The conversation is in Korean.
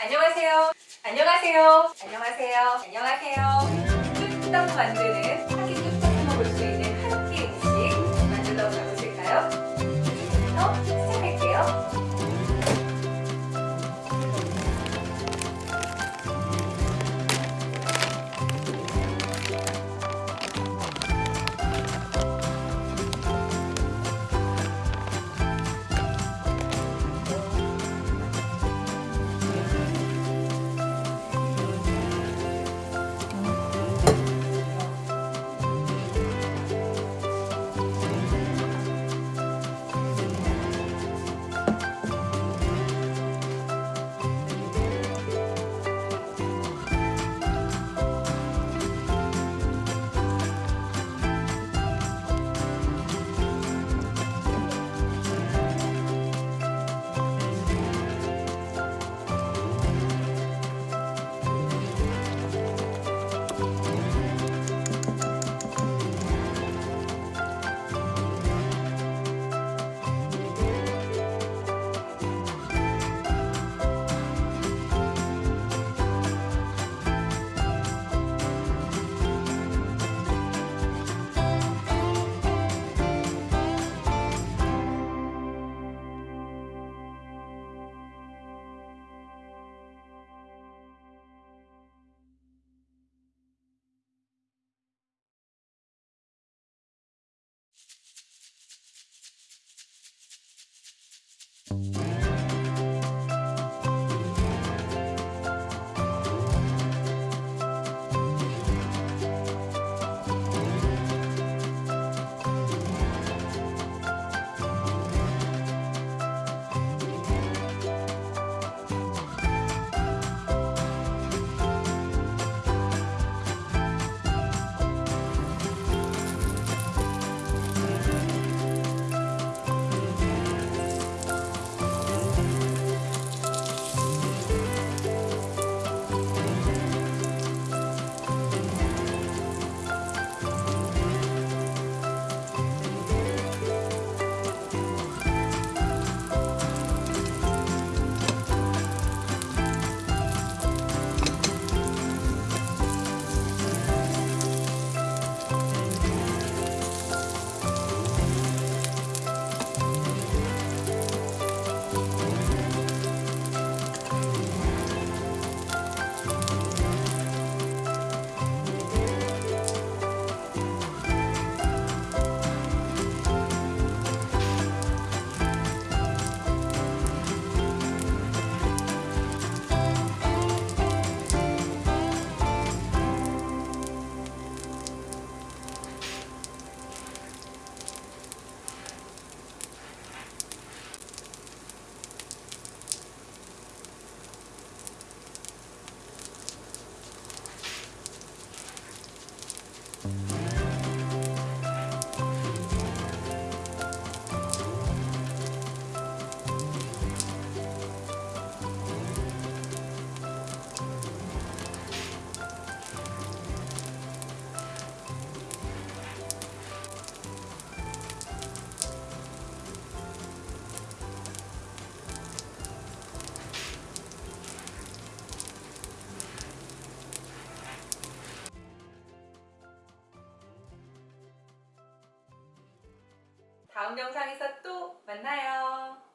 안녕하세요. 안녕하세요. 안녕하세요. 안녕하세요. 뚝딱 만드는 한끼 뚝딱 먹을 수 있는 다음 영상에서 또 만나요.